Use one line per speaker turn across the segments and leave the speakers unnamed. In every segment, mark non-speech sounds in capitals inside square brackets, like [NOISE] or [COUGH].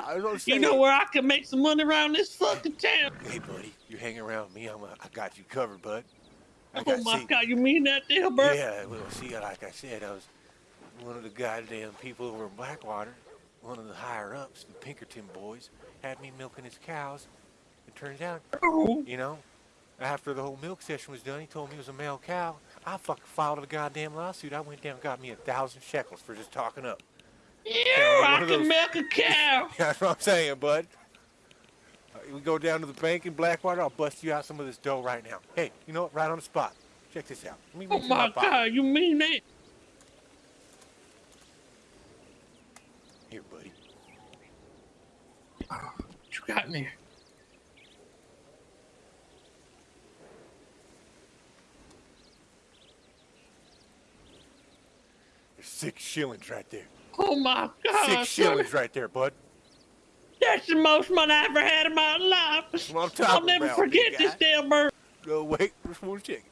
here.
I was gonna
You know where I can make some money around this fucking town?
Hey, buddy, you hang around me. I'm a, I got you covered, bud. I
Oh
got
my
see-
god, you mean that, Dilbert?
Yeah, well, see, like I said, I was one of the goddamn people over in Blackwater, one of the higher ups, the Pinkerton boys, had me milking his cows. It turns out,
Oh,
you know, after the whole milk session was done, he told me it was a male cow. I fucking filed a goddamn lawsuit. I went down and got me a thousand shekels for just talking up. One
I can
those-
milk a cow. [LAUGHS]
That's what I'm saying, bud. We go down to the bank in Blackwater. I'll bust you out some of this dough right now. Hey, you know what? Right on the spot. Check this out.
Oh
my
my god, you mean that?
Here, buddy.
What you got me.
There's six shillings right there.
Oh my god,
Six shillings right there, bud.
That's the most money I ever had in my life.
That's what I'm
I'll never forget this
guy.
Dilbert.
No, wait. Just one second.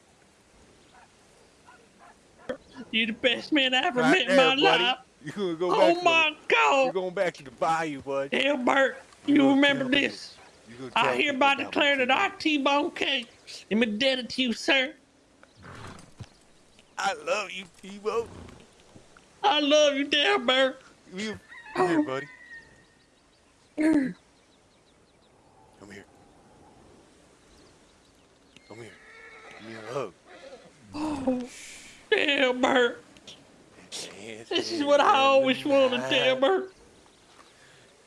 You're the best man I ever
Right
met in my
buddy.
life.
You're gonna go oh back
Oh
to
my
the, You're going back to the bayou, bud.
Dilbert,
You
you remember this. I hereby declare that I
T-bone.
T-Bone K am indebted to you, sir.
I love you, T-Bone.
I love you, Dilbert.
You, come here, buddy. Come here. Come here. Give me a hug.
Oh, Dilbert.
Yes,
This is what I always wanted,
right.
Dilbert.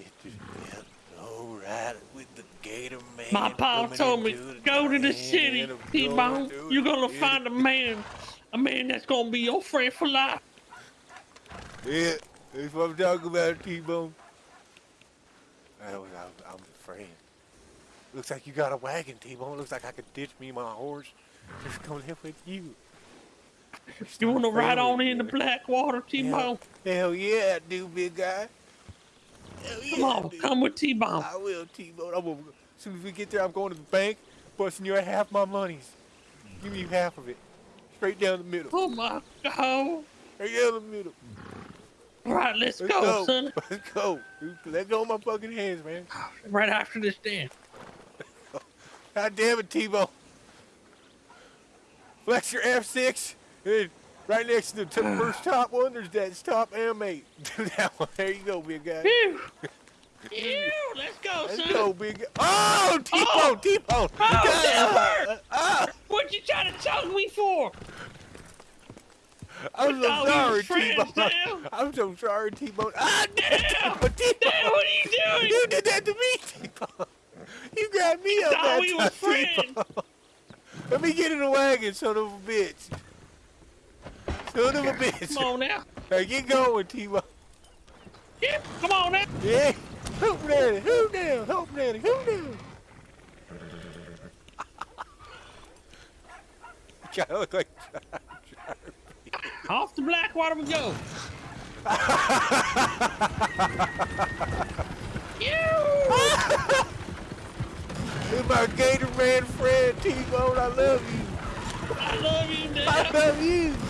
It just felt so right with the Gator Man.
My pa told me,
the
go to the city, T-Bone. You're gonna find a man, a man that's gonna be your friend for life.
Yeah, that's what I'm talking about, T-Bone. I was, I'm, I'm a friend. Looks like you got a wagon, T-Bone. Looks like I could ditch me my horse. Just come live with you.
You wanna ride on in the. Blackwater, T-Bone?
Hell yeah, I do, big guy. Hell
Come
I
on,
do.
come with T-Bone.
I will, T-Bone. As soon as we get there, I'm going to the bank, busting you half my monies. Give me half of it. Straight down the middle.
Oh my god.
Straight down the middle.
All right, let's,
Let's
go,
go.
son. [LAUGHS]
Let's go. Let go of my fucking hands, man.
Right after this dance. [LAUGHS]
God damn it, T-Bone. Flex your F6. And right next to the [SIGHS] first top one, there's that top M8. Do [LAUGHS] that one. There you go, big guy.
Phew. Ew, let's go,
Let's
son.
go, big guy. Oh, T-Bone,
Oh.
T-Bone.
Oh,
Ah,
hurt.
ah.
What you trying to choke me for?
I'm so sorry, T-Bone. I'm so sorry, T-Bone. Ah, damn,
Damn. Damn, what are you doing?
You did that to me, T-Bone. You grabbed me up that
we
time,
friends.
Let me get in the wagon, son of a bitch. Son of a bitch.
Come on now.
Now get going, T-Bone.
Yeah, come on now.
Yeah. Hoop daddy, hoop down, hoop daddy, hoop down. [LAUGHS] I look like
Off the Blackwater we go. Ew. [LAUGHS]
You're my Gator Man friend, T-Bone. I love you.
I love you,
man.
I
love you.